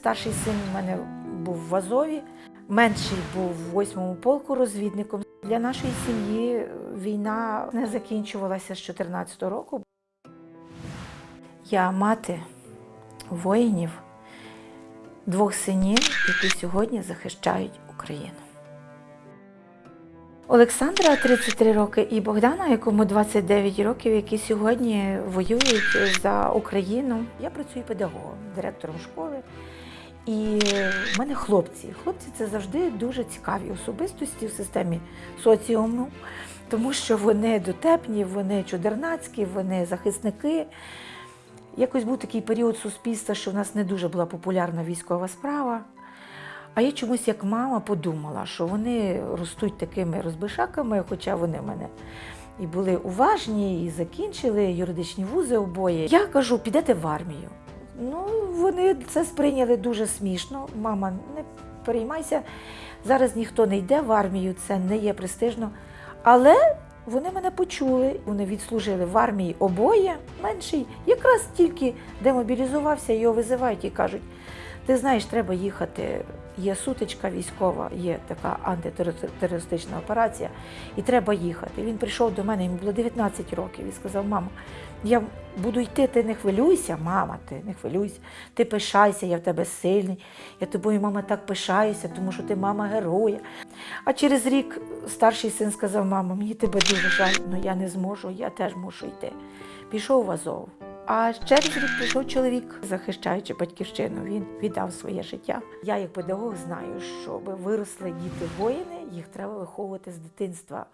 Старший син у мене був в Азові, менший був в 8-му полку розвідником. Для нашої сім'ї війна не закінчувалася з 14 року. Я мати воїнів, двох синів, які сьогодні захищають Україну. Олександра 33 роки і Богдана, якому 29 років, які сьогодні воюють за Україну. Я працюю педагогом, директором школи. І в мене хлопці. Хлопці це завжди дуже цікаві особистості в системі соціуму, тому що вони дотепні, вони чудернацькі, вони захисники. Якось був такий період суспільства, що в нас не дуже була популярна військова справа. А я чомусь як мама подумала, що вони ростуть такими розбишаками, хоча вони в мене і були уважні, і закінчили юридичні вузи обоє. Я кажу, підете в армію. Ну, вони це сприйняли дуже смішно. Мама, не переймайся, зараз ніхто не йде в армію, це не є престижно. Але вони мене почули, вони відслужили в армії обоє менший, якраз тільки демобілізувався, його визивають і кажуть: ти знаєш, треба їхати. Є сутичка військова, є така антитерористична операція, і треба їхати. Він прийшов до мене, йому було 19 років, і сказав: Мама, я буду йти, ти не хвилюйся, мама, ти не хвилюйся, ти пишайся, я в тебе сильний. Я тобою, мама, так пишаюся, тому що ти мама героя. А через рік старший син сказав: Мама, мені тебе дуже жаль, але я не зможу, я теж мушу йти. Пішов в Азов. А через рік прийшов чоловік, захищаючи батьківщину, він віддав своє життя. Я, як педагог, знаю, щоб виросли діти воїни, їх треба виховувати з дитинства.